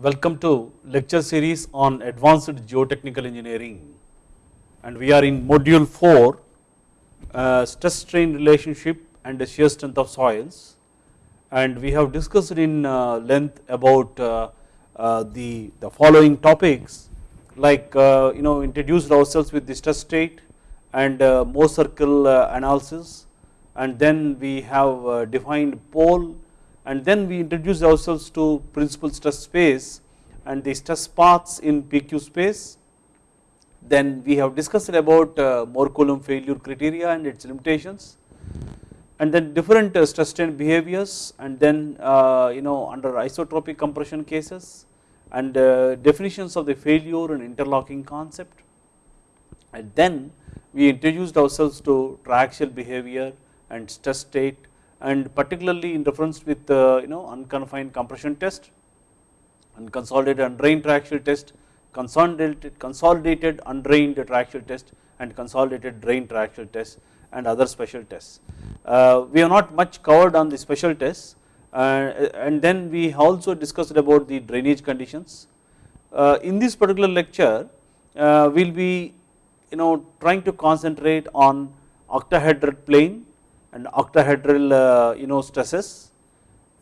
Welcome to lecture series on advanced geotechnical engineering. And we are in module 4 uh, stress strain relationship and the shear strength of soils. And we have discussed in uh, length about uh, uh the, the following topics. Like uh, you know introduced ourselves with the stress state and uh, Mohr circle analysis. And then we have defined pole and then we introduce ourselves to principal stress space and the stress paths in PQ space. Then we have discussed about uh, Mohr Coulomb failure criteria and its limitations and then different uh, stress strain behaviors and then uh, you know under isotropic compression cases and uh, definitions of the failure and interlocking concept and then we introduced ourselves to triaxial behavior and stress state and particularly in reference with uh, you know unconfined compression test and consolidated undrained triaxial test, consolidated, consolidated undrained triaxial test and consolidated drained triaxial test and other special tests. Uh, we have not much covered on the special tests uh, and then we also discussed about the drainage conditions. Uh, in this particular lecture uh, we will be you know trying to concentrate on octahedral plane and octahedral uh, you know stresses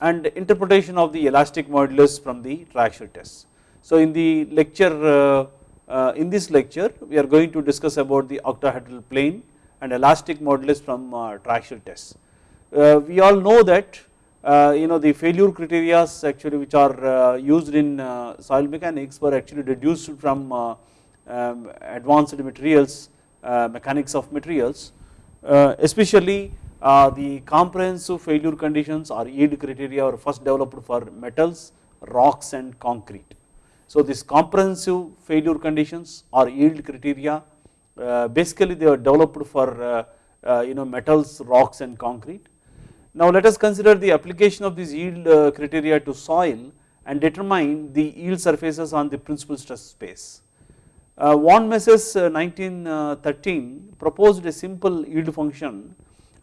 and interpretation of the elastic modulus from the triaxial test. So in the lecture uh, uh, in this lecture we are going to discuss about the octahedral plane and elastic modulus from triaxial test. we all know that you know the failure criteria actually which are used in soil mechanics were actually reduced from um, advanced materials mechanics of materials especially uh, the comprehensive failure conditions or yield criteria were first developed for metals, rocks and concrete. So this comprehensive failure conditions or yield criteria uh, basically they were developed for uh, uh, you know metals, rocks and concrete. Now let us consider the application of these yield uh, criteria to soil and determine the yield surfaces on the principal stress space. Uh, Von Mises 1913 proposed a simple yield function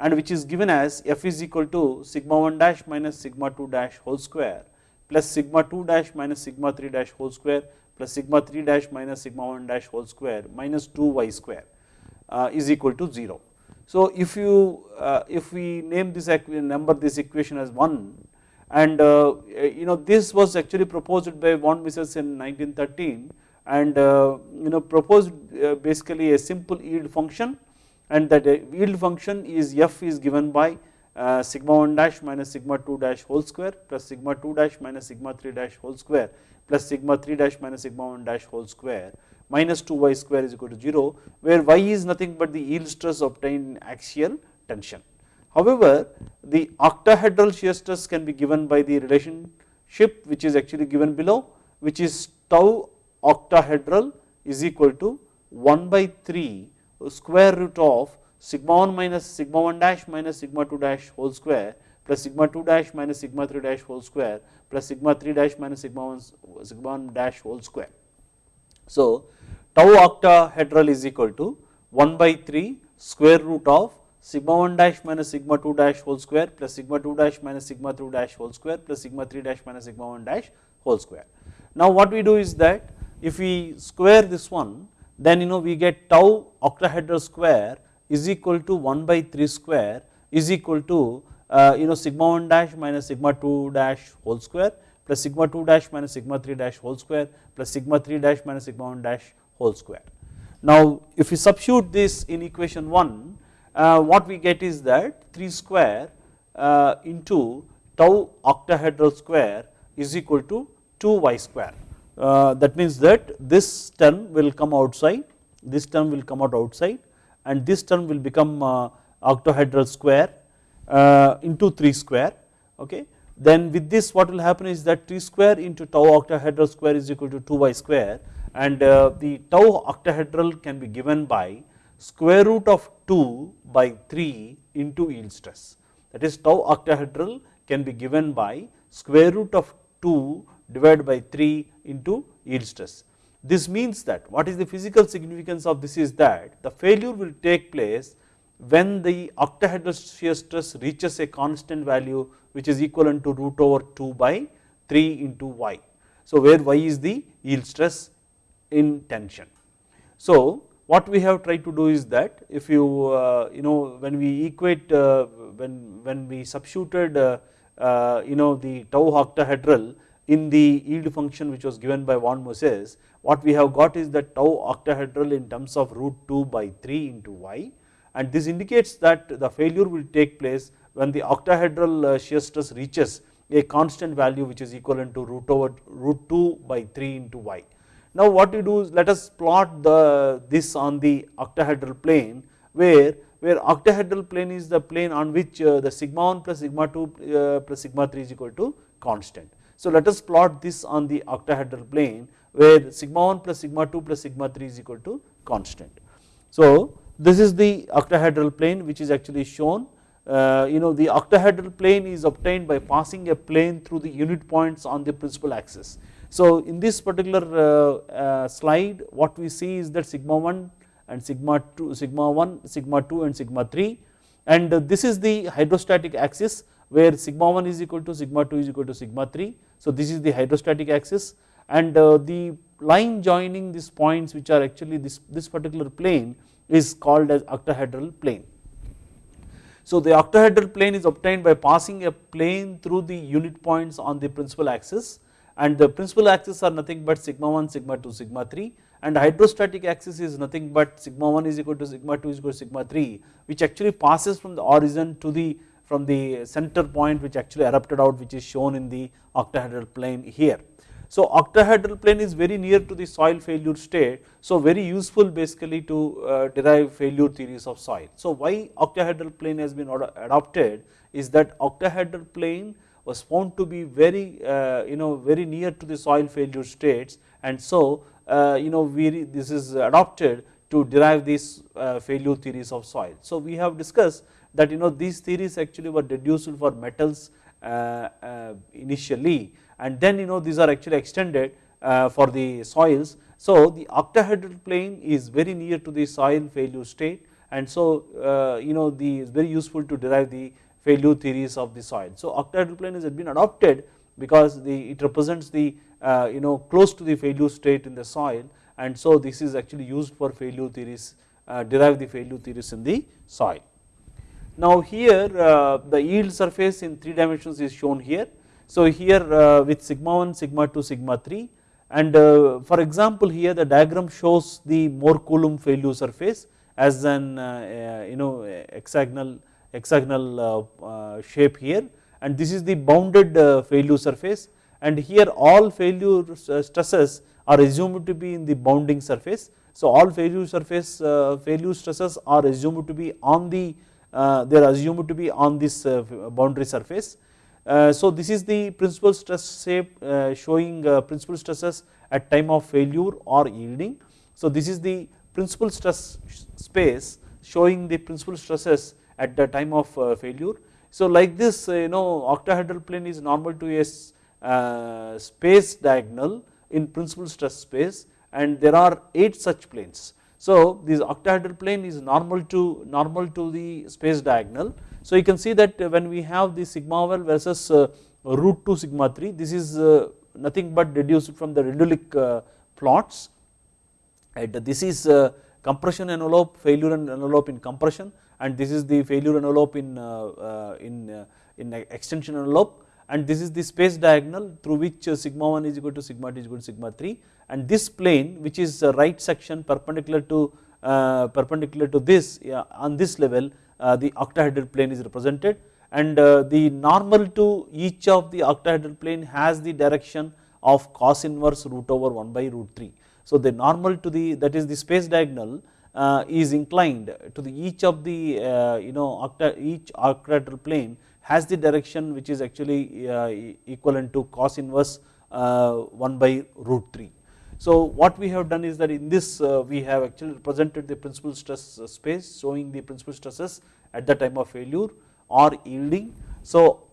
and which is given as f is equal to sigma 1 dash minus sigma 2 dash whole square plus sigma 2 dash minus sigma 3 dash whole square plus sigma 3 dash minus sigma 1 dash whole square minus 2 y square uh, is equal to 0. So if you uh, if we name this number this equation as 1 and uh, you know this was actually proposed by von Mises in 1913 and uh, you know proposed uh, basically a simple yield function and that yield function is f is given by uh, sigma 1 dash minus sigma 2 dash whole square plus sigma 2 dash minus sigma 3 dash whole square plus sigma 3 dash minus sigma 1 dash whole square minus 2 y square is equal to 0 where y is nothing but the yield stress obtained in axial tension. However, the octahedral shear stress can be given by the relationship which is actually given below which is tau octahedral is equal to 1 by 3 square root of sigma 1 minus sigma 1 dash minus sigma 2 dash whole square plus sigma 2 dash minus sigma 3 dash whole square plus sigma 3 dash minus sigma 1 sigma 1 dash whole square. So tau octahedral is equal to 1 by 3 square root of sigma 1 dash minus sigma 2 dash whole square plus sigma 2 dash minus sigma 3 dash whole square plus sigma 3 dash minus sigma 1 dash whole square. Now what we do is that if we square this one then you know we get tau octahedral square is equal to 1 by 3 square is equal to uh, you know sigma 1 dash minus sigma 2 dash whole square plus sigma 2 dash minus sigma 3 dash whole square plus sigma 3 dash minus sigma 1 dash whole square. Now if we substitute this in equation 1 uh, what we get is that 3 square uh, into tau octahedral square is equal to 2 y square uh, that means that this term will come outside, this term will come out outside and this term will become uh, octahedral square uh, into 3 square okay. Then with this what will happen is that 3 square into tau octahedral square is equal to 2y square and the tau octahedral can be given by square root of 2 by 3 into yield stress that is tau octahedral can be given by square root of 2 divided by 3 into yield stress. This means that what is the physical significance of this is that the failure will take place when the octahedral shear stress reaches a constant value which is equivalent to root over 2 by 3 into y. So where y is the yield stress in tension. So what we have tried to do is that if you uh, you know when we equate uh, when when we substituted uh, uh, you know the tau octahedral in the yield function which was given by von Mises what we have got is that tau octahedral in terms of root 2 by 3 into y and this indicates that the failure will take place when the octahedral uh, shear stress reaches a constant value which is equivalent to root over root 2 by 3 into y. Now what we do is let us plot the this on the octahedral plane where where octahedral plane is the plane on which uh, the sigma 1 plus sigma 2 uh, plus sigma 3 is equal to constant. So let us plot this on the octahedral plane where sigma 1 plus sigma 2 plus sigma 3 is equal to constant. So this is the octahedral plane which is actually shown uh, you know the octahedral plane is obtained by passing a plane through the unit points on the principal axis. So in this particular uh, uh, slide what we see is that sigma 1 and sigma 2 sigma 1 sigma 2 and sigma 3 and this is the hydrostatic axis where sigma 1 is equal to sigma 2 is equal to sigma 3. So this is the hydrostatic axis and uh, the line joining these points which are actually this, this particular plane is called as octahedral plane. So the octahedral plane is obtained by passing a plane through the unit points on the principal axis and the principal axis are nothing but sigma 1, sigma 2, sigma 3 and hydrostatic axis is nothing but sigma 1 is equal to sigma 2 is equal to sigma 3 which actually passes from the origin to the from the center point which actually erupted out which is shown in the octahedral plane here. So octahedral plane is very near to the soil failure state so very useful basically to uh, derive failure theories of soil. So why octahedral plane has been adopted is that octahedral plane was found to be very uh, you know very near to the soil failure states and so uh, you know we this is adopted to derive these uh, failure theories of soil. So we have discussed that you know these theories actually were deduced for metals uh, uh, initially and then you know these are actually extended uh, for the soils. So the octahedral plane is very near to the soil failure state and so you know the is very useful to derive the failure theories of the soil. So octahedral plane has been adopted because the it represents the uh, you know close to the failure state in the soil and so this is actually used for failure theories uh, derive the failure theories in the soil. Now here uh, the yield surface in 3 dimensions is shown here. So here uh, with sigma 1, sigma 2, sigma 3 and uh, for example here the diagram shows the Mohr Coulomb failure surface as an uh, uh, you know hexagonal hexagonal uh, shape here. And this is the bounded failure surface. And here all failure stresses are assumed to be in the bounding surface. So all failure surface failure stresses are assumed to be on the they are assumed to be on this boundary surface uh, so this is the principal stress shape uh, showing uh, principal stresses at time of failure or yielding. So this is the principal stress space showing the principal stresses at the time of failure. So like this you know octahedral plane is normal to a space diagonal in principal stress space and there are 8 such planes. So this octahedral plane is normal to normal to the space diagonal. So you can see that when we have the sigma 1 versus uh, root 2 sigma 3 this is uh, nothing but deduced from the Rendulic uh, plots. And this is compression envelope failure envelope in compression and this is the failure envelope in in in extension envelope and this is the space diagonal through which sigma 1 is equal to sigma 2 is equal to sigma 3 and this plane which is right section perpendicular to uh, perpendicular to this on this level uh, the octahedral plane is represented and uh, the normal to each of the octahedral plane has the direction of cos inverse root over 1 by root 3. So the normal to the that is the space diagonal uh, is inclined to the each of the you know octa each octahedral plane has the direction which is actually uh, equivalent to cos inverse uh, 1 by root 3. So what we have done is that in this uh, we have actually represented the principal stress uh, space showing the principal stresses at the time of failure or yielding. So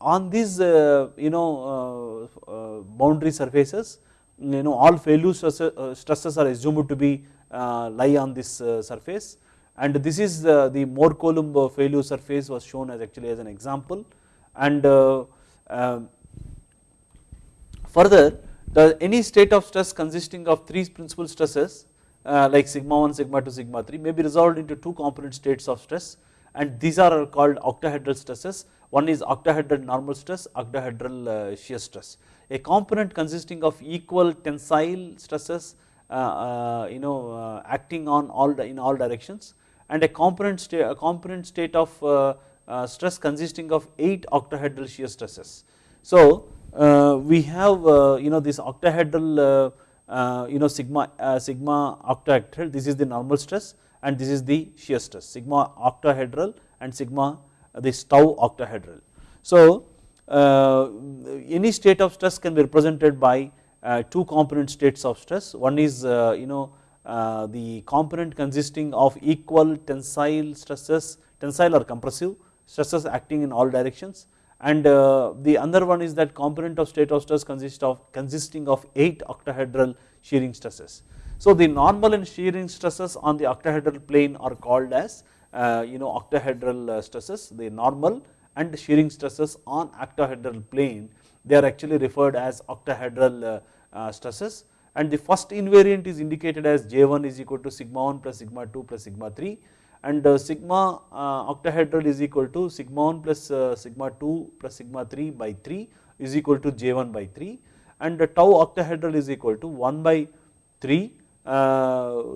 on these uh, you know uh, boundary surfaces you know all failure stresses are assumed to be lie on this surface and this is the, the Mohr Coulomb failure surface was shown as actually as an example and um, further the any state of stress consisting of 3 principal stresses uh, like sigma 1, sigma 2, sigma 3 may be resolved into 2 component states of stress and these are called octahedral stresses. One is octahedral normal stress, octahedral uh, shear stress. A component consisting of equal tensile stresses uh, uh, you know uh, acting on all in all directions and a component state, a component state of uh, uh, stress consisting of 8 octahedral shear stresses. So uh, we have uh, you know this octahedral uh, uh, you know sigma sigma octahedral this is the normal stress and this is the shear stress sigma octahedral and sigma this tau octahedral. So any state of stress can be represented by two component states of stress one is you know the component consisting of equal tensile stresses tensile or compressive stresses acting in all directions. And uh, the other one is that component of state of stress consists of consisting of 8 octahedral shearing stresses. So the normal and shearing stresses on the octahedral plane are called as uh, you know octahedral uh, stresses. The normal and shearing stresses on octahedral plane they are actually referred as octahedral stresses and the first invariant is indicated as J1 is equal to sigma 1 plus sigma 2 plus sigma 3 and uh, sigma uh, octahedral is equal to sigma 1 plus uh, sigma 2 plus sigma 3 by 3 is equal to J1 by 3 and tau octahedral is equal to 1 by 3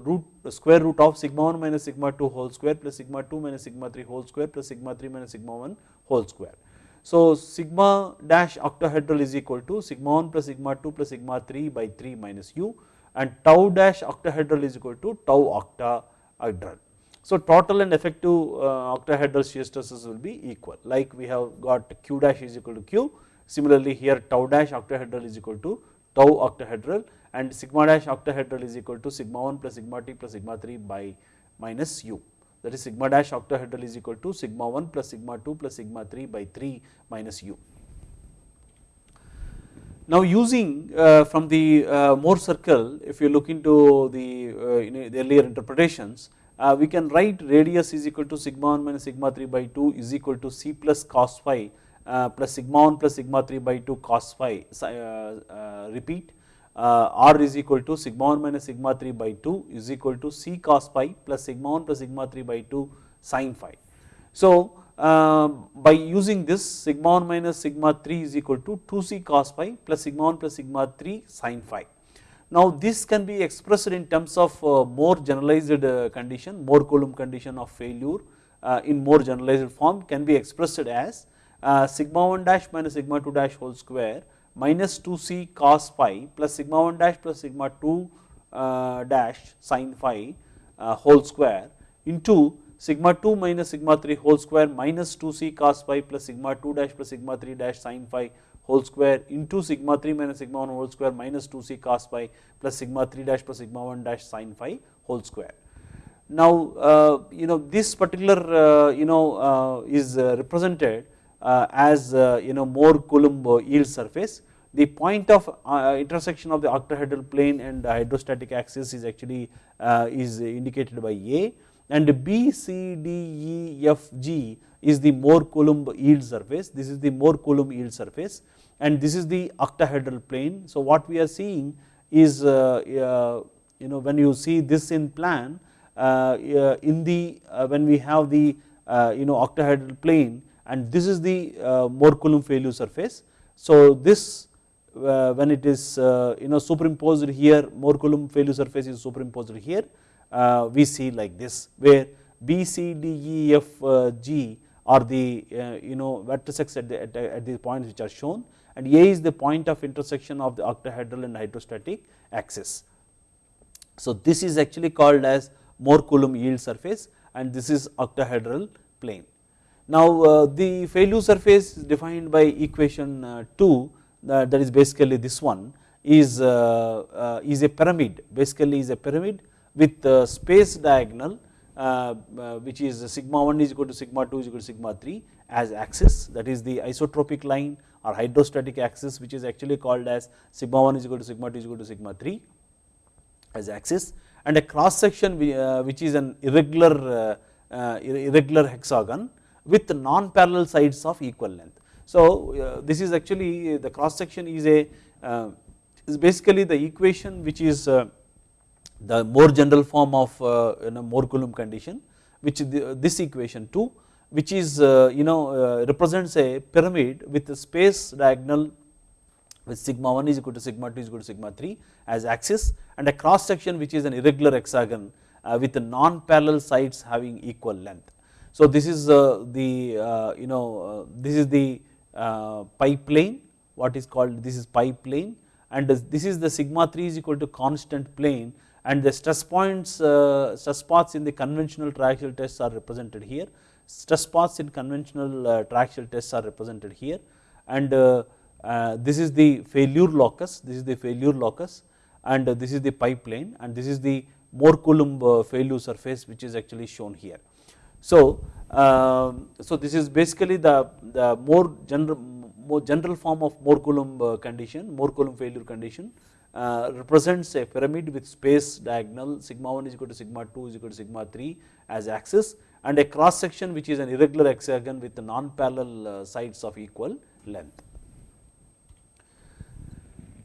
root square root of sigma 1 minus sigma 2 whole square plus sigma 2 minus sigma 3 whole square plus sigma 3 minus sigma 1 whole square. So sigma dash octahedral is equal to sigma 1 plus sigma 2 plus sigma 3 by 3 minus u and tau dash octahedral is equal to tau octahedral. So total and effective uh, octahedral shear stresses will be equal. Like we have got q dash is equal to q. Similarly here tau dash octahedral is equal to tau octahedral and sigma dash octahedral is equal to sigma 1 plus sigma t plus sigma 3 by minus u that is sigma dash octahedral is equal to sigma 1 plus sigma 2 plus sigma 3 by 3 minus u. Now using uh, from the uh, Mohr circle if you look into the, uh, you the earlier interpretations uh, we can write radius is equal to sigma 1 minus sigma 3 by 2 is equal to c plus cos phi uh, plus sigma 1 plus sigma 3 by 2 cos phi uh, repeat r is equal to sigma 1 minus sigma 3 by 2 is equal to c cos phi plus sigma 1 plus sigma 3 by 2 sin phi. So by using this sigma 1 minus sigma 3 is equal to 2c cos phi plus sigma 1 plus sigma 3 sin phi now this can be expressed in terms of uh, more generalized uh, condition, Mohr Coulomb condition of failure uh, in more generalized form can be expressed as sigma 1 dash minus sigma 2 dash whole square minus 2c cos phi plus sigma 1 dash plus sigma 2 dash sin phi whole square into sigma 2 minus sigma 3 whole square minus 2c cos phi plus sigma 2 dash plus sigma 3 dash sin phi whole square into sigma 3 minus sigma 1 whole square minus 2c cos phi plus sigma 3 dash plus sigma 1 dash sin phi whole square. Now uh, you know this particular uh, you know uh, is uh, represented uh, as uh, you know Mohr Coulomb yield surface. The point of intersection of the octahedral plane and hydrostatic axis is actually is indicated by A and B, C, D, E, F, G is the Mohr Coulomb yield surface. This is the Mohr Coulomb yield surface and this is the octahedral plane. So what we are seeing is uh, uh, you know when you see this in plan uh, in the when we have the you know octahedral plane and this is the uh, Mohr Coulomb failure surface. So this uh, when it is uh, you know superimposed here Mohr Coulomb failure surface is superimposed here we see like this where B, C, D, E, F, G are the you know vertices at the, at, at the points which are shown and A is the point of intersection of the octahedral and hydrostatic axis. So this is actually called as Mohr Coulomb yield surface and this is octahedral plane. Now uh, the failure surface is defined by equation uh, 2 uh, that is basically this one is, uh, uh, is a pyramid basically is a pyramid with the space diagonal uh, which is sigma 1 is equal to sigma 2 is equal to sigma 3 as axis that is the isotropic line or hydrostatic axis which is actually called as sigma 1 is equal to sigma 2 is equal to sigma 3 as axis and a cross section uh, which is an irregular uh, uh, irregular hexagon with non parallel sides of equal length. So this is actually the cross section is a is basically the equation which is uh, the more general form of uh, you know Mohr Coulomb condition which the, this equation 2 which is uh, you know uh, represents a pyramid with a space diagonal with sigma 1 is equal to sigma 2 is equal to sigma 3 as axis and a cross section which is an irregular hexagon uh, with non parallel sides having equal length. So this is uh, the uh, you know uh, this is the uh, pi plane what is called this is pi plane and this is the sigma 3 is equal to constant plane and the stress points uh, stress paths in the conventional triaxial tests are represented here stress paths in conventional triaxial tests are represented here and this is the failure locus this is the failure locus and this is the pi plane and this is the Mohr Coulomb uh, failure surface which is actually shown here. So, uh, so this is basically the, the more general more general form of Mohr Coulomb uh, condition, Mohr Coulomb failure condition uh, represents a pyramid with space diagonal sigma 1 is equal to sigma 2 is equal to sigma 3 as axis and a cross section which is an irregular hexagon with non parallel uh, sides of equal length.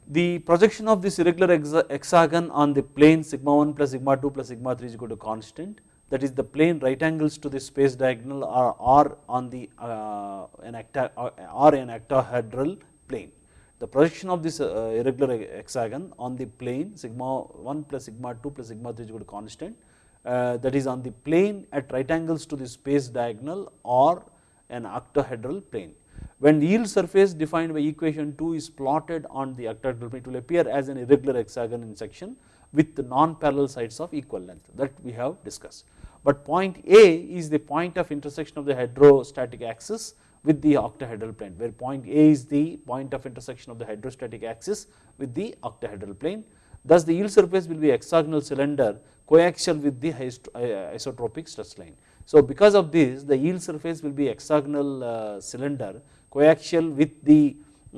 The projection of this irregular hexagon on the plane sigma 1 plus sigma 2 plus sigma 3 is equal to constant that is the plane right angles to the space diagonal are, are on the uh, an acta, uh, an octahedral plane. The projection of this uh, irregular hexagon on the plane sigma 1 plus sigma 2 plus sigma 3 is equal to constant uh, that is on the plane at right angles to the space diagonal or an octahedral plane. When the yield surface defined by equation 2 is plotted on the octahedral plane it will appear as an irregular hexagon in section with the non-parallel sides of equal length that we have discussed. But point A is the point of intersection of the hydrostatic axis with the octahedral plane where point A is the point of intersection of the hydrostatic axis with the octahedral plane. Thus the yield surface will be hexagonal cylinder coaxial with the isotropic stress line. So because of this the yield surface will be hexagonal uh, cylinder coaxial with the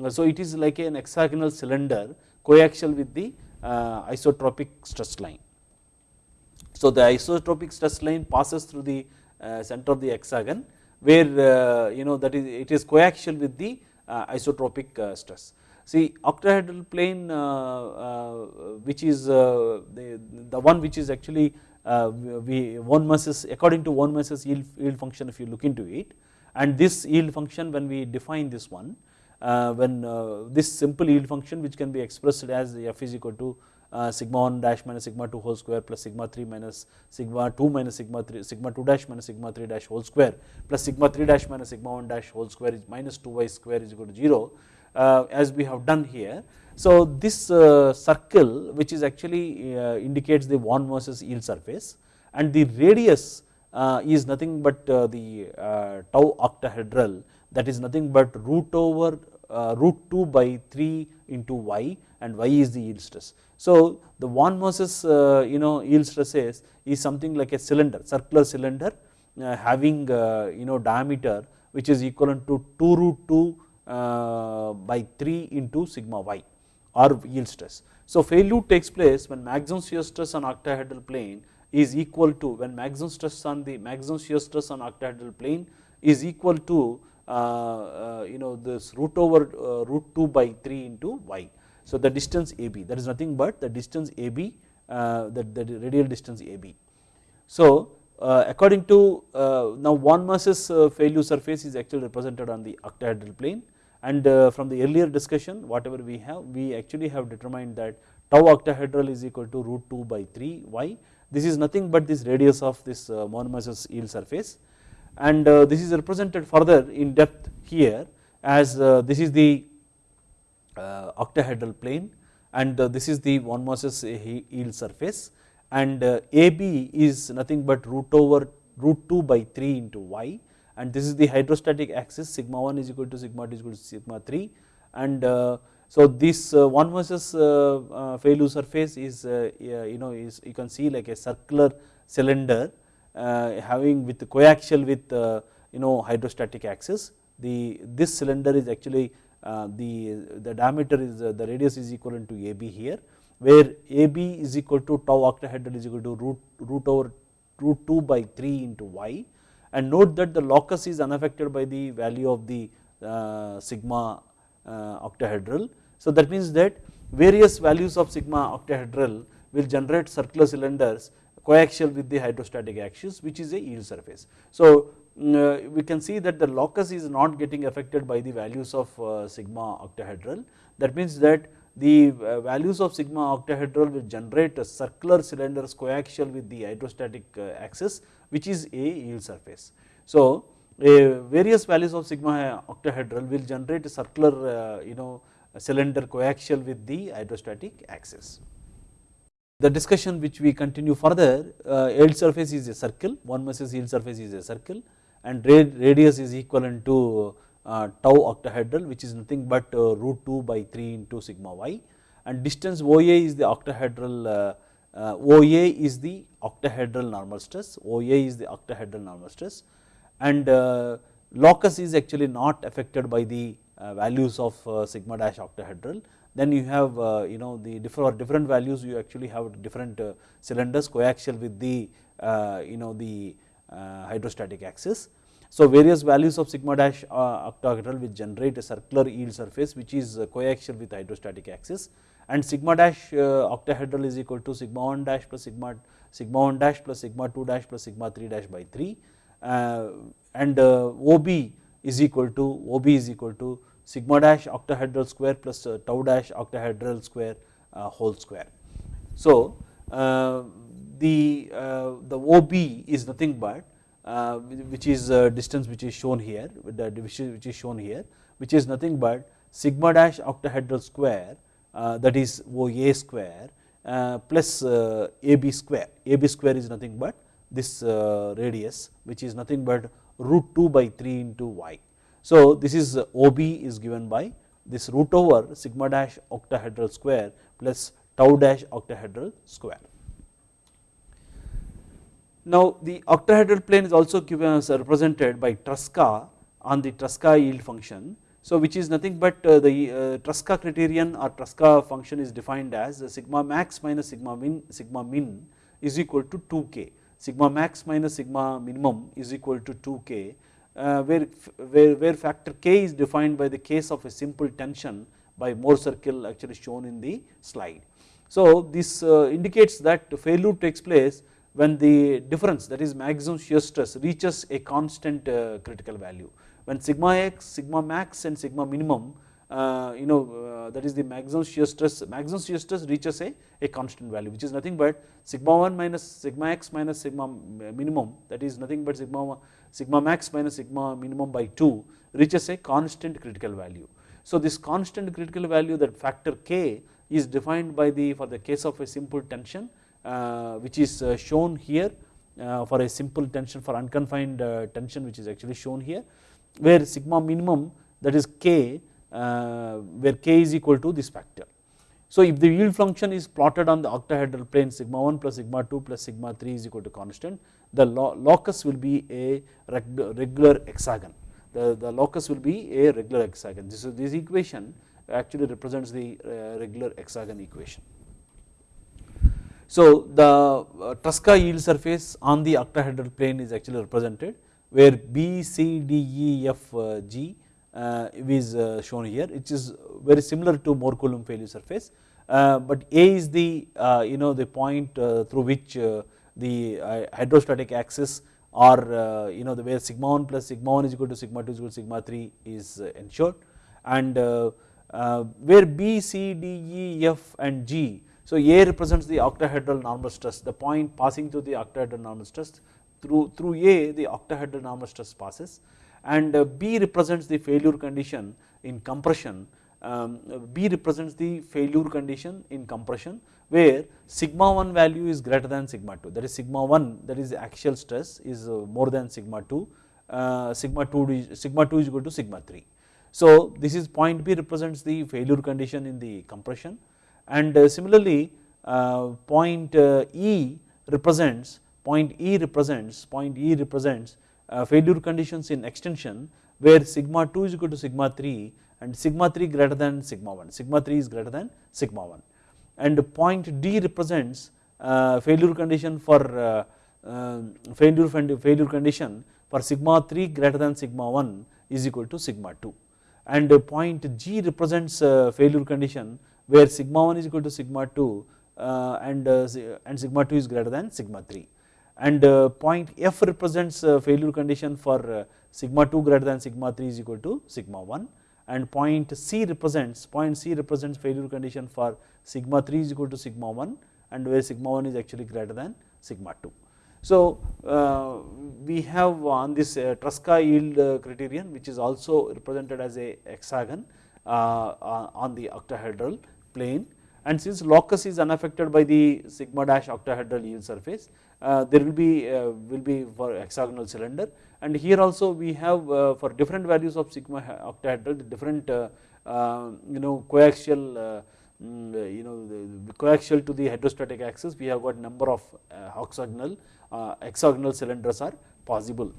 so it is like an hexagonal cylinder coaxial with the uh, isotropic stress line. So the isotropic stress line passes through the uh, center of the hexagon where uh, you know that is it is coaxial with the uh, isotropic uh, stress. See octahedral plane which is the, the one which is actually we von Mises according to von Mises yield, yield function if you look into it and this yield function when we define this one uh, when uh, this simple yield function which can be expressed as f is equal to uh, sigma 1 dash minus sigma 2 whole square plus sigma 3 minus sigma 2 minus sigma 3 sigma 2 dash minus sigma 3 dash whole square plus sigma 3 dash minus sigma 1 dash whole square is minus 2y square is equal to 0 uh, as we have done here. So this uh, circle which is actually uh, indicates the von Mises yield surface and the radius uh, is nothing but the tau octahedral that is nothing but root over root 2 by 3 into y and y is the yield stress. So the von Mises you know yield stresses is something like a cylinder circular cylinder having you know diameter which is equivalent to 2 root 2 by 3 into sigma y or yield stress. So failure takes place when maximum shear stress on octahedral plane is equal to when maximum stress on the maximum shear stress on octahedral plane is equal to uh, uh, Uh, uh, you know this root over uh, root 2 by 3 into y. So the distance AB that is nothing but the distance AB uh, the, the radial distance AB. So according to now von Mises failure surface is actually represented on the octahedral plane and from the earlier discussion whatever we have we actually have determined that tau octahedral is equal to root 2 by 3 y this is nothing but this radius of this uh, von Mises yield surface and uh, this is represented further in depth here as uh, this is the octahedral plane and this is the von Mises yield surface. And AB is nothing but root over root 2 by 3 into y. And this is the hydrostatic axis sigma 1 is equal to sigma 2 is equal to sigma 3 and so this uh, von Mises uh, uh, failure surface is you know is you can see like a circular cylinder having with coaxial with you know hydrostatic axis. The this cylinder is actually the the diameter is the radius is equivalent to AB here where AB is equal to tau octahedral is equal to root root over root 2 by 3 into y and note that the locus is unaffected by the value of the uh, sigma uh, octahedral so that means that various values of sigma octahedral will generate circular cylinders coaxial with the hydrostatic axis which is a yield surface. So uh, we can see that the locus is not getting affected by the values of uh, sigma octahedral that means that the uh, values of sigma octahedral will generate a circular cylinder coaxial with the hydrostatic axis which is a yield surface. So various values of sigma octahedral will generate a circular you know cylinder coaxial with the hydrostatic axis. The discussion which we continue further uh, yield surface is a circle von Mises yield surface is a circle and radius is equivalent to uh, tau octahedral which is nothing but uh, root 2 by 3 into sigma y. And distance OA is the octahedral OA is the octahedral normal stress OA is the octahedral normal stress. And locus is actually not affected by the values of sigma dash octahedral then you have you know the different different values you actually have different cylinders coaxial with the you know the hydrostatic axis. So various values of sigma dash uh, octahedral will generate a circular yield surface which is uh, coaxial with hydrostatic axis and sigma dash uh, octahedral is equal to sigma 1 dash plus sigma sigma 1 dash plus sigma 2 dash plus sigma 3 dash by 3 and OB is equal to OB is equal to sigma dash octahedral square plus uh, tau dash octahedral square uh, whole square. So uh, the the OB is nothing but uh, which is distance which is shown here The which is shown here which is nothing but sigma dash octahedral square uh, that is OA square uh, plus AB square AB square is nothing but this radius which is nothing but root 2 by 3 into y. So this is OB is given by this root over sigma dash octahedral square plus tau dash octahedral square. Now the octahedral plane is also given represented by Tresca on the Tresca yield function. So which is nothing but uh, the uh, Tresca criterion or Tresca function is defined as sigma max minus sigma min sigma min is equal to 2k sigma max minus sigma minimum is equal to 2k uh, where, where, where factor k is defined by the case of a simple tension by Mohr circle actually shown in the slide. So this uh, indicates that failure takes place when the difference that is maximum shear stress reaches a constant uh, critical value. When sigma x, sigma max and sigma minimum uh, you know uh, that is the maximum shear stress, maximum shear stress reaches a, a constant value which is nothing but sigma 1 minus sigma x minus sigma minimum that is nothing but sigma, sigma max minus sigma minimum by 2 reaches a constant critical value. So this constant critical value that factor k is defined by the for the case of a simple tension uh, which is uh, shown here uh, for a simple tension for unconfined tension which is actually shown here where sigma minimum that is k where k is equal to this factor. So if the yield function is plotted on the octahedral plane sigma 1 plus sigma 2 plus sigma 3 is equal to constant the locus will be a regular hexagon. The, the locus will be a regular hexagon. This is this equation actually represents the regular hexagon equation. So the uh, Tresca yield surface on the octahedral plane is actually represented where B, C, D, E, F, uh, G uh, is shown here which is very similar to Mohr Coulomb failure surface but A is the you know the point through which the uh, hydrostatic axis or uh, you know the where sigma 1 plus sigma 1 is equal to sigma 2 is equal to sigma 3 is uh, ensured. And where B, C, D, E, F and G so A represents the octahedral normal stress, the point passing through the octahedral normal stress through, through A the octahedral normal stress passes. And uh, B represents the failure condition in compression, um, B represents the failure condition in compression where sigma 1 value is greater than sigma 2 that is sigma 1 that is axial stress is uh, more than sigma 2, uh, sigma 2 sigma 2 is equal to sigma 3. So this is point B represents the failure condition in the compression. And uh, similarly uh, point uh, E represents point E represents point E represents failure conditions in extension where sigma 2 is equal to sigma 3 and sigma 3 greater than sigma 1 sigma 3 is greater than sigma 1 and point D represents uh, failure condition for uh, um, failure failure condition for sigma 3 greater than sigma 1 is equal to sigma 2 and point G represents uh, failure condition where sigma 1 is equal to sigma 2 and, and sigma 2 is greater than sigma 3 and point F represents failure condition for sigma 2 greater than sigma 3 is equal to sigma 1 and point C represents point C represents failure condition for sigma 3 is equal to sigma 1 and where sigma 1 is actually greater than sigma 2. So, uh, we have on this uh, Tresca yield uh, criterion which is also represented as a hexagon uh, on the octahedral plane and since locus is unaffected by the sigma dash octahedral yield surface uh, there will be uh, will be for hexagonal cylinder and here also we have for different values of sigma octahedral the different you know coaxial Mm, you know the coaxial to the hydrostatic axis we have got number of uh, hexagonal uh, hexagonal cylinders are possible.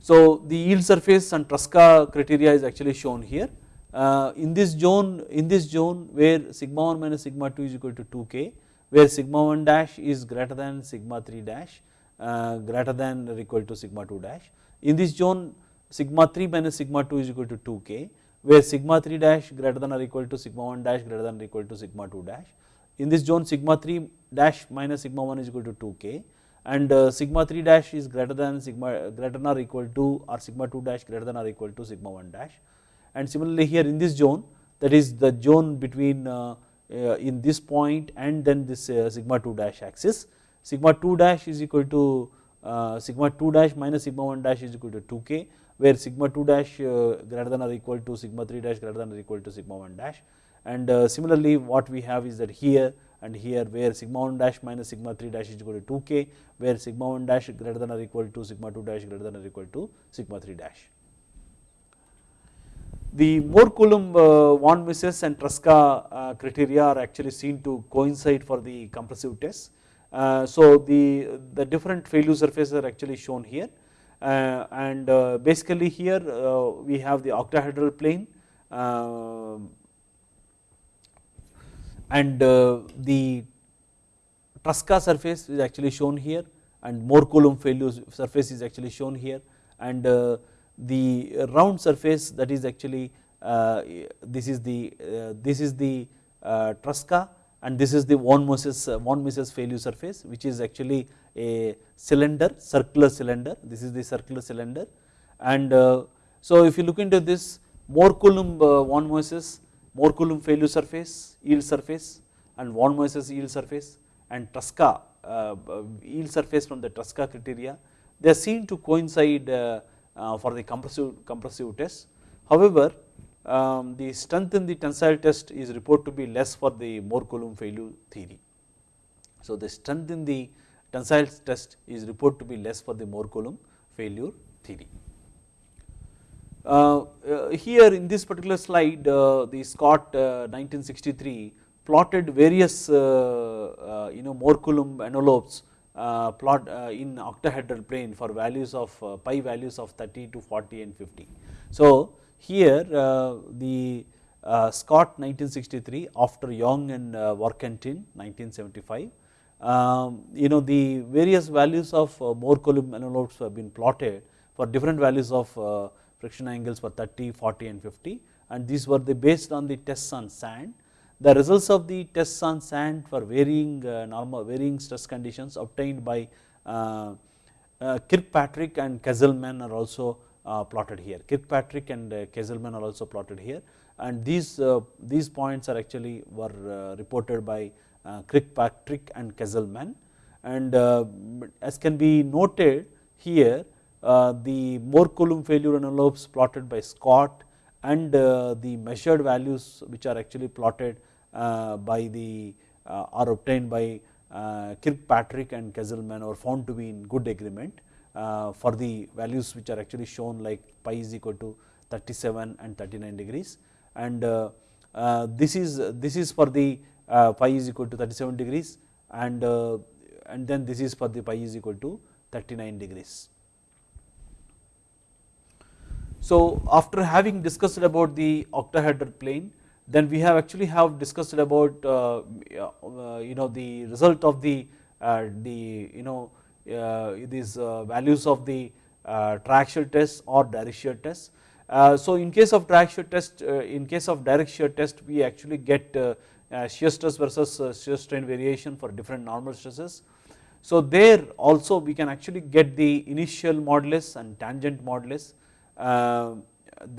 So the yield surface and Tresca criteria is actually shown here uh, in this zone in this zone where sigma 1 minus sigma 2 is equal to 2k where sigma 1 dash is greater than sigma 3 dash greater than or equal to sigma 2 dash in this zone sigma 3 minus sigma 2 is equal to 2k where sigma 3 dash greater than or equal to sigma 1 dash greater than or equal to sigma 2 dash. In this zone sigma 3 dash minus sigma 1 is equal to 2k and uh, sigma 3 dash is greater than sigma greater than or equal to or sigma 2 dash greater than or equal to sigma 1 dash and similarly here in this zone that is the zone between uh, uh, in this point and then this uh, sigma 2 dash axis sigma 2 dash is equal to sigma 2 dash minus sigma 1 dash is equal to 2k where sigma 2 dash greater than or equal to sigma 3 dash greater than or equal to sigma 1 dash and similarly what we have is that here and here where sigma 1 dash minus sigma 3 dash is equal to 2k where sigma 1 dash greater than or equal to sigma 2 dash greater than or equal to sigma 3 dash. The Mohr Coulomb uh, von Mises and Tresca uh, criteria are actually seen to coincide for the compressive test. Uh, so the, the different failure surfaces are actually shown here and basically here we have the octahedral plane and the Tresca surface is actually shown here and Mohr Coulomb failure surface is actually shown here and the round surface that is actually this is the this is the Tresca and this is the von Mises von Mises failure surface which is actually a cylinder circular cylinder. This is the circular cylinder. And uh, so if you look into this Mohr Coulomb uh, von Mises Mohr Coulomb failure surface yield surface and von Mises yield surface and Tresca uh, yield surface from the Tresca criteria they are seen to coincide for the compressive compressive test however um, the strength in the tensile test is reported to be less for the Mohr Coulomb failure theory. So the strength in the tensile test is reported to be less for the Mohr Coulomb failure theory. Uh, uh, here in this particular slide uh, the Scott 1963 uh, plotted various uh, uh, you know Mohr Coulomb envelopes plot in octahedral plane for values of pi values of 30 to 40 and 50. So here the Scott 1963 after Yong and Warkentin 1975 um, you know the various values of uh, Mohr Coulomb envelopes have been plotted for different values of uh, friction angles for 30, 40 and 50 and these were the based on the tests on sand. The results of the tests on sand for varying uh, normal varying stress conditions obtained by uh, uh, Kirkpatrick and Kesselman are also uh, plotted here. Kirkpatrick and uh, Kesselman are also plotted here and these these points are actually were reported by uh, Kirkpatrick and Kesselman and uh, as can be noted here uh, the Mohr Coulomb failure envelopes plotted by Scott and the measured values which are actually plotted Uh, by the uh, are obtained by uh, Kirkpatrick and Kesselman are found to be in good agreement for the values which are actually shown like pi is equal to 37 and 39 degrees and this is this is for the uh, pi is equal to 37 degrees and, uh, and then this is for the pi is equal to 39 degrees. So, after having discussed about the octahedral plane then we have actually have discussed about uh, uh you know the result of the uh, the you know uh, these uh, values of the uh, triaxial test or direct shear test Uh, so in case of direct shear test, in case of direct shear test, we actually get shear stress versus shear strain variation for different normal stresses. So there also we can actually get the initial modulus and tangent modulus.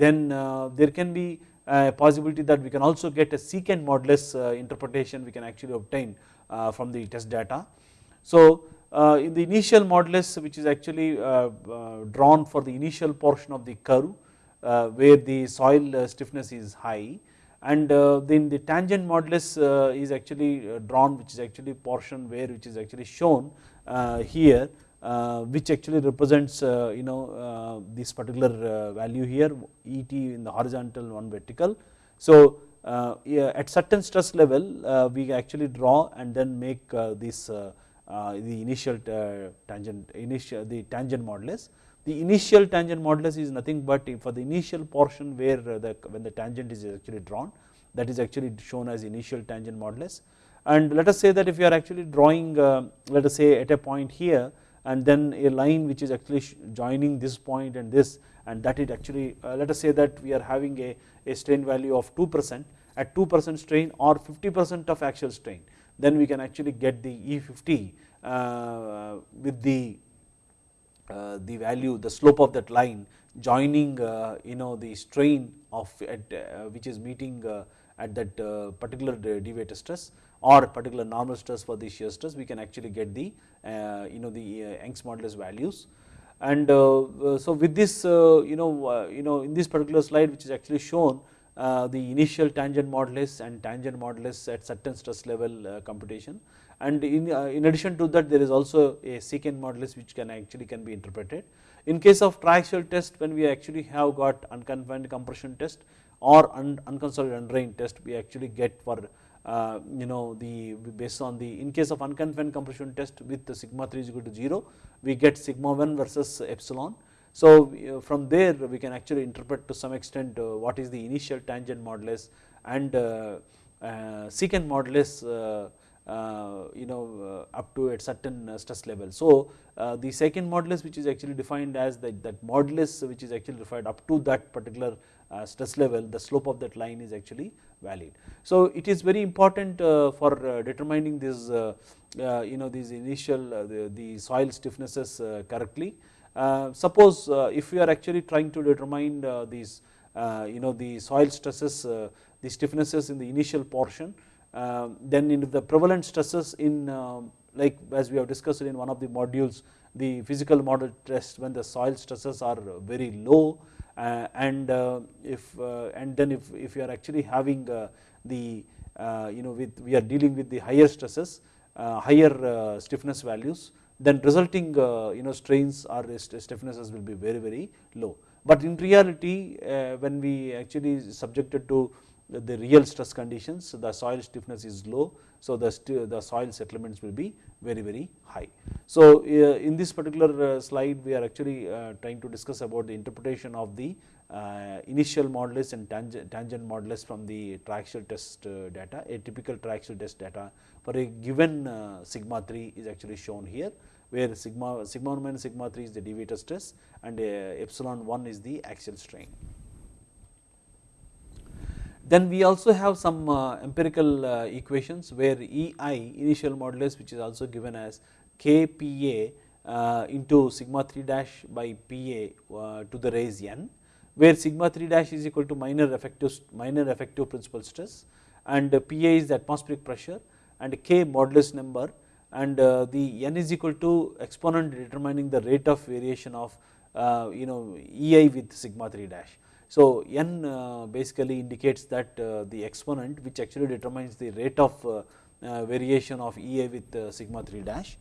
then there can be possibility that we can also get a secant modulus uh, interpretation we can actually obtain uh, from the test data. So uh, in the initial modulus which is actually drawn for the initial portion of the curve uh, where the soil uh, stiffness is high and uh, then the tangent modulus is actually drawn which is actually portion where which is actually shown here Uh, which actually represents uh, you know uh, this particular value here Et in the horizontal one vertical. So yeah, at certain stress level we actually draw and then make this the initial tangent initial the tangent modulus the initial tangent modulus is nothing but for the initial portion where the when the tangent is actually drawn that is actually shown as initial tangent modulus and let us say that if you are actually drawing uh, let us say at a point here and then a line which is actually joining this point and this and that it actually uh, let us say that we are having a, a strain value of 2 percent. At 2 percent strain or 50 percent of axial strain then we can actually get the E50 uh, with the uh, the value the slope of that line joining uh, you know the strain of at uh, which is meeting at that particular deviator stress or particular normal stress for the shear stress we can actually get the you know the Young's modulus values and so with this you know you know in this particular slide which is actually shown uh, the initial tangent modulus and tangent modulus at certain stress level uh, computation and in, uh, in addition to that there is also a secant modulus which can actually can be interpreted. In case of triaxial test when we actually have got unconfined compression test or un, unconsolidated undrained test we actually get for uh, you know the based on the in case of unconfined compression test with the sigma 3 is equal to 0 we get sigma 1 versus epsilon. So uh, from there we can actually interpret to some extent uh, what is the initial tangent modulus and uh, secant modulus uh, you know uh, up to a certain uh, stress level. So the secant modulus which is actually defined as that, that modulus which is actually defined up to that particular Uh, stress level the slope of that line is actually valid. So it is very important uh, for uh, determining this you know these initial the, the soil stiffnesses correctly. suppose if we are actually trying to determine these you know the soil stresses the stiffnesses in the initial portion um, then in the prevalent stresses in um, like as we have discussed in one of the modules the physical model test when the soil stresses are very low uh, Uh, and uh, if uh, and then if, if you are actually having uh, the uh, you know with we are dealing with the higher stresses higher stiffness values then resulting you know strains or stiffnesses will be very very low. But in reality when we actually subjected to the real stress conditions the soil stiffness is low so the, the soil settlements will be very very high. So uh, in this particular uh, slide we are actually uh, trying to discuss about the interpretation of the initial modulus and tangent, tangent modulus from the triaxial test data a typical triaxial test data for a given sigma 3 is actually shown here where sigma sigma 1 minus sigma 3 is the deviator stress and epsilon 1 is the axial strain. Then we also have some uh, empirical uh, equations where EI initial modulus which is also given as KPA uh, into sigma 3 dash by PA to the raise n where sigma 3 dash is equal to minor effective minor effective principal stress and PA is the atmospheric pressure and K modulus number and the n is equal to exponent determining the rate of variation of you know EI with sigma 3 dash. So n uh, basically indicates that uh, the exponent which actually determines the rate of uh, uh variation of EA with uh, sigma 3 dash.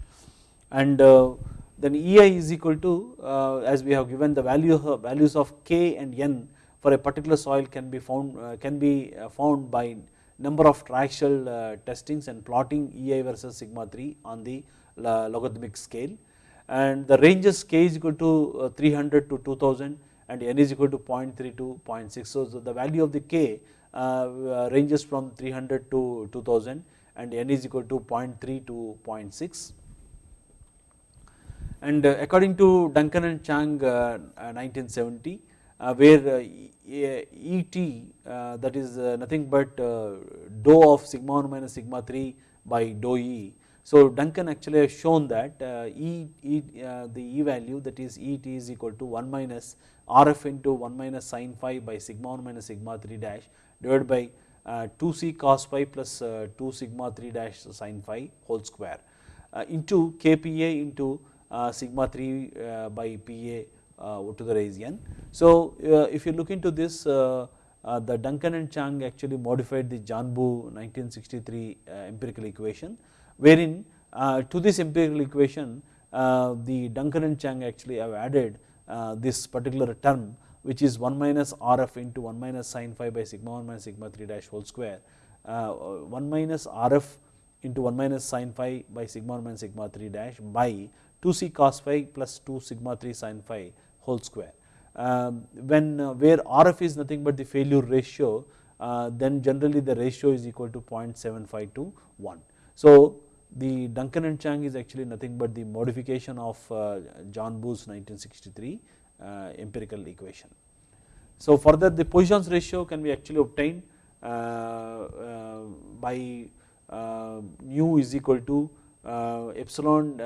And uh, then EI is equal to as we have given the value values of k and n for a particular soil can be found can be found by number of triaxial testings and plotting EI versus sigma 3 on the logarithmic scale. And the ranges k is equal to 300 to 2000 and n is equal to 0.3 to 0.6. So, the value of the k uh, uh, ranges from 300 to 2000 and n is equal to 0.3 to 0.6 and uh, according to Duncan and Chang uh, uh, 1970 uh, where Et that is nothing but dou of sigma 1 minus sigma 3 by dou E. So, Duncan actually has shown that E, e the E value that is Et is equal to 1 minus Rf into 1 minus sin phi by sigma 1 minus sigma 3 dash divided by uh, 2c cos phi plus uh, 2 sigma 3 dash sin phi whole square uh, into kPa into sigma 3 by Pa to the raise n. So, if you look into this the Duncan and Chang actually modified the Janbu 1963 empirical equation wherein to this empirical equation the Duncan and Chang actually have added this particular term which is 1 minus Rf into 1 minus sin phi by sigma 1 minus sigma 3 dash whole square 1 minus Rf into 1 minus sin phi by sigma 1 minus sigma 3 dash by 2 c cos phi plus 2 sigma 3 sin phi whole square. Um, when uh, where Rf is nothing but the failure ratio uh, then generally the ratio is equal to 0.75 to 1. So, the Duncan and Chang is actually nothing but the modification of uh, Janbu's 1963 uh, empirical equation. So, further the Poisson's ratio can be actually obtained uh, uh, by mu is equal to epsilon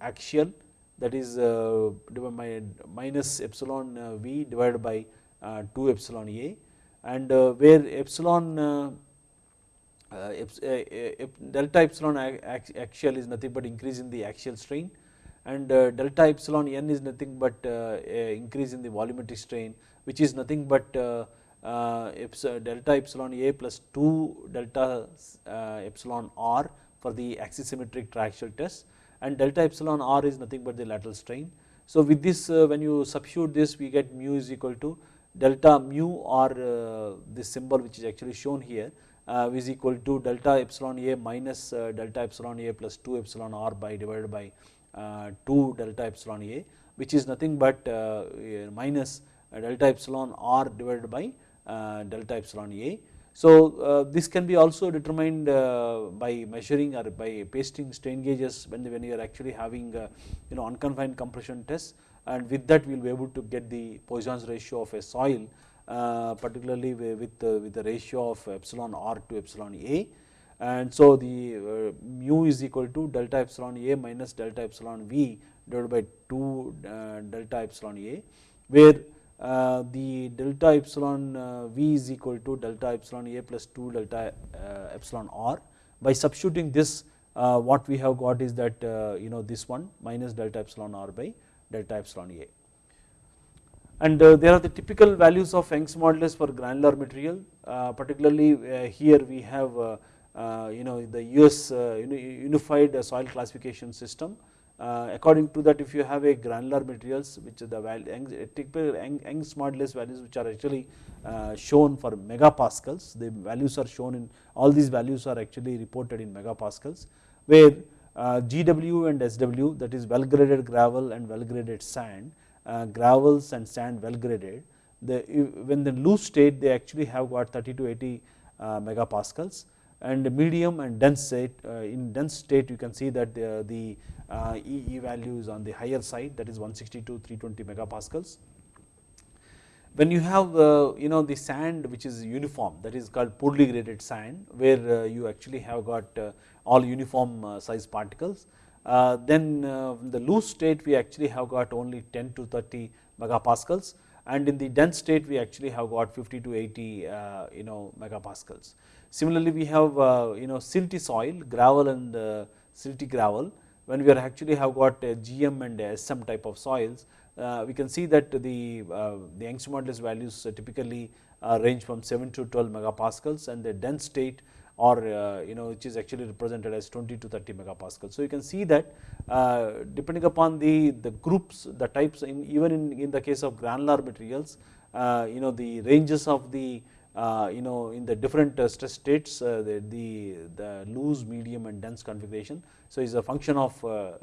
axial that is by minus epsilon v divided by 2 epsilon a and where epsilon Uh, uh, uh, delta epsilon axial is nothing but increase in the axial strain. And uh, delta epsilon n is nothing but uh, increase in the volumetric strain which is nothing but uh, delta epsilon a plus 2 delta epsilon r for the axisymmetric triaxial test. And delta epsilon r is nothing but the lateral strain. So, with this when you substitute this we get mu is equal to delta mu or this symbol which is actually shown here uh, is equal to delta epsilon a minus uh, delta epsilon a plus 2 epsilon r by divided by uh, 2 delta epsilon a which is nothing but minus delta epsilon r divided by delta epsilon a. So, this can be also determined by measuring or by pasting strain gauges when, when you are actually having you know unconfined compression tests and with that we will be able to get the Poisson's ratio of a soil uh, particularly with the, with the ratio of epsilon r to epsilon a. And so the uh, mu is equal to delta epsilon a minus delta epsilon v divided by 2 uh, delta epsilon a where uh, the delta epsilon uh, v is equal to delta epsilon a plus 2 delta uh, epsilon r. By substituting this what we have got is that you know this one minus delta epsilon r by delta epsilon a and uh, there are the typical values of Young's modulus for granular material. Uh, particularly uh, here we have you know the US unified soil classification system. According to that if you have a granular materials which is the typical Young's modulus values which are actually shown for megapascals the values are shown in all these values are actually reported in megapascals where GW and SW that is well graded gravel and well graded sand uh, gravels and sand well graded, the, when the loose state they actually have got 30 to 80 uh, megapascals and medium and dense state uh, in dense state you can see that the, the EE value is on the higher side that is 160 to 320 megapascals. When you have you know the sand which is uniform that is called poorly graded sand where you actually have got all uniform size particles uh, Uh, then uh, the loose state we actually have got only 10 to 30 megapascals. And in the dense state we actually have got 50 to 80 uh, you know megapascals. Similarly, we have uh, you know silty soil gravel and uh, silty gravel. When we are actually have got GM and SM type of soils we can see that the the modulus values typically range from 7 to 12 megapascals. And the dense state or uh, you know which is actually represented as 20 to 30 megapascal. So, you can see that uh, depending upon the, the groups the types in even in, in the case of granular materials uh, you know the ranges of the you know in the different stress states the, the, the loose medium and dense configuration. So, it is a function of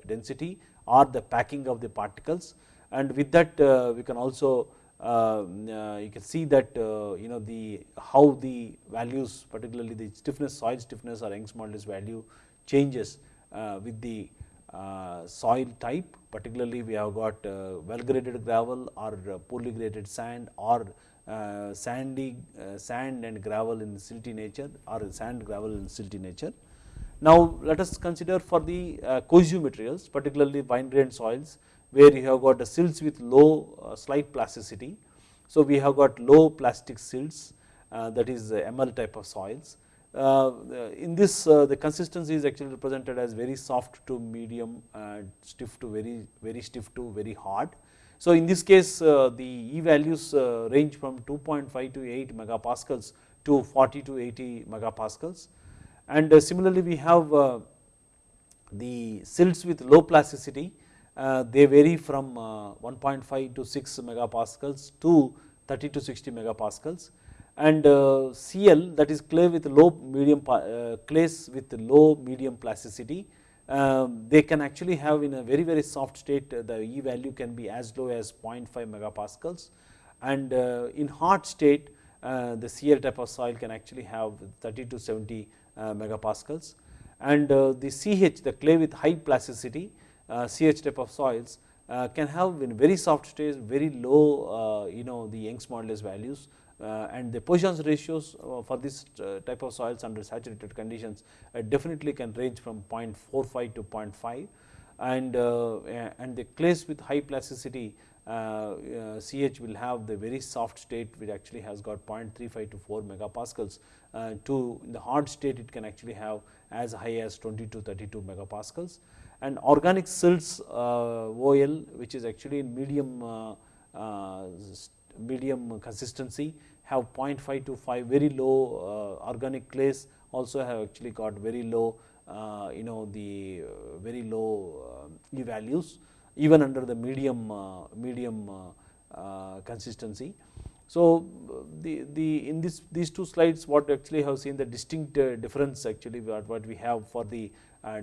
density or the packing of the particles and with that we can also uh, you can see that uh, you know the how the values particularly the stiffness soil stiffness or Young's modulus value changes uh, with the uh, soil type particularly we have got uh, well graded gravel or uh, poorly graded sand or uh, sandy uh, sand and gravel in silty nature or sand gravel in silty nature. Now, let us consider for the uh, cohesive materials particularly fine grained soils where you have got the silts with low uh, slight plasticity. So, we have got low plastic silts uh, that is uh, ML type of soils uh, in this uh, the consistency is actually represented as very soft to medium stiff to very very stiff to very hard. So, in this case uh, the E values range from 2.5 to 8 megapascals to 40 to 80 megapascals and similarly we have the silts with low plasticity they vary from 1.5 to 6 megapascals to 30 to 60 megapascals. And uh, Cl that is clay with low medium uh, clays with low medium plasticity um, they can actually have in a very very soft state uh, the E value can be as low as 0.5 megapascals. And in hard state the Cl type of soil can actually have 30 to 70 megapascals. And the CH the clay with high plasticity CH type of soils uh, can have in very soft state very low uh, you know the Young's modulus values uh, and the Poisson's ratios uh, for this uh, type of soils under saturated conditions definitely can range from 0.45 to 0.5 and, and the clays with high plasticity CH will have the very soft state which actually has got 0.35 to 4 megapascals to in the hard state it can actually have as high as 20 to 32 megapascals and organic silts uh, OL which is actually in medium uh, uh, medium consistency have 0.5 to 5 very low uh, organic clays also have actually got very low uh, you know the uh, very low E values even under the medium medium consistency. So, the, the in this these two slides what actually have seen the distinct difference actually what, what we have for the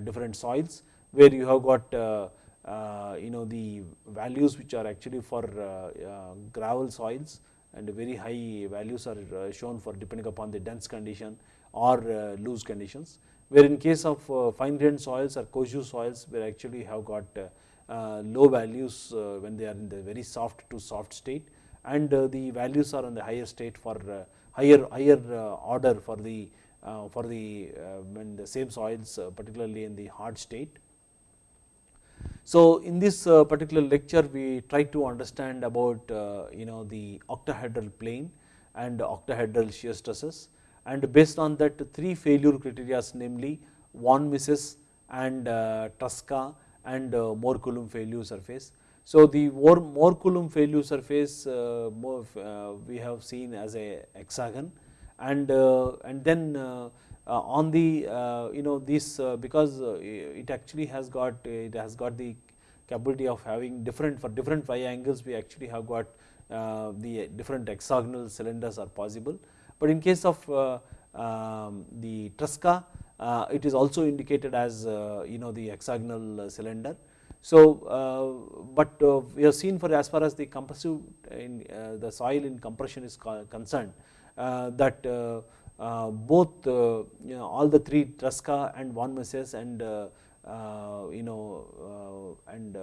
different soils where you have got uh, uh, you know the values which are actually for uh, uh, gravel soils and very high values are uh, shown for depending upon the dense condition or uh, loose conditions. Where in case of fine grained soils or cohesive soils where actually have got low values when they are in the very soft to soft state and the values are on the higher state for higher higher order for the for the when the same soils particularly in the hard state so, in this uh, particular lecture we try to understand about uh, you know the octahedral plane and octahedral shear stresses and based on that three failure criteria namely von Mises and uh, Tresca and uh, Mohr Coulomb failure surface. So, the Mohr Coulomb failure surface uh, more, uh, we have seen as a hexagon and and then Uh, on the uh, you know this uh, because uh, it actually has got it has got the capability of having different for different phi angles we actually have got uh, the different hexagonal cylinders are possible. But in case of um, the Tresca it is also indicated as you know the hexagonal cylinder. So, but we have seen for as far as the compressive in the soil in compression is concerned that uh, Uh, both uh, you know all the three Tresca and von Mises and uh, uh you know uh, and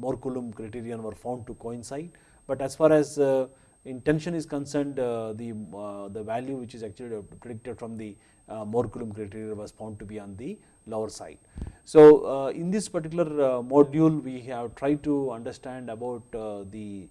Mohr Coulomb criterion were found to coincide, but as far as in tension is concerned the the value which is actually predicted from the Mohr Coulomb criteria was found to be on the lower side. So, in this particular module we have tried to understand about the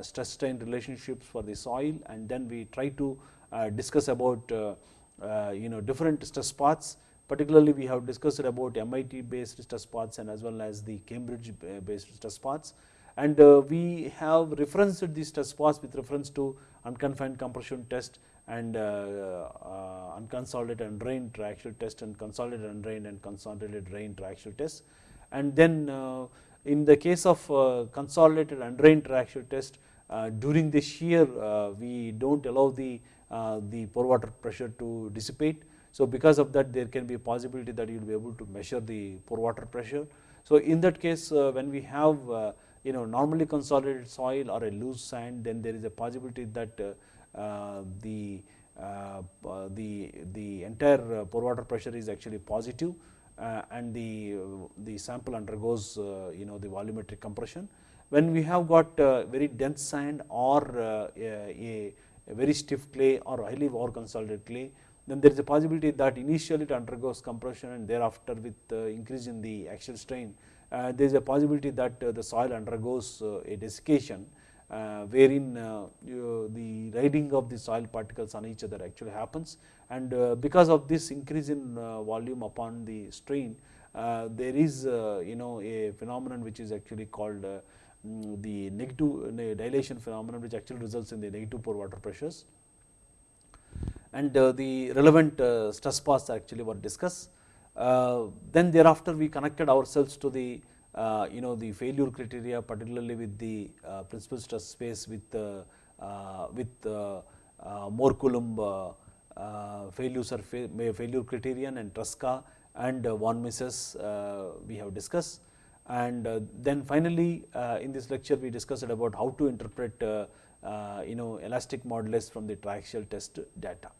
stress strain relationships for the soil and then we try to uh, discuss about uh, uh, you know different stress paths particularly we have discussed about MIT based stress paths and as well as the Cambridge based stress paths and we have referenced these stress paths with reference to unconfined compression test and uh, uh, unconsolidated undrained triaxial test and consolidated and and consolidated drained triaxial test. And then uh, in the case of consolidated undrained triaxial test during the shear we do not allow the uh, the pore water pressure to dissipate. So, because of that there can be a possibility that you will be able to measure the pore water pressure. So, in that case uh, when we have uh, you know normally consolidated soil or a loose sand then there is a possibility that the the the entire pore water pressure is actually positive uh, and the, uh, the sample undergoes uh, you know the volumetric compression. When we have got very dense sand or a, very stiff clay or highly over consolidated clay, then there is a possibility that initially it undergoes compression and thereafter with uh, increase in the axial strain, uh, there is a possibility that uh, the soil undergoes a desiccation uh, wherein uh, you, the riding of the soil particles on each other actually happens. And uh, because of this increase in volume upon the strain there is you know a phenomenon which is actually called Mm, the negative uh, dilation phenomenon which actually results in the negative pore water pressures and uh, the relevant uh, stress paths actually were discussed. then thereafter we connected ourselves to the uh, you know the failure criteria particularly with the uh, principal stress space with uh, with Mohr Coulomb failure surface failure criterion and Tresca and von Mises we have discussed and uh, then finally uh, in this lecture we discussed about how to interpret uh, you know elastic modulus from the triaxial test data.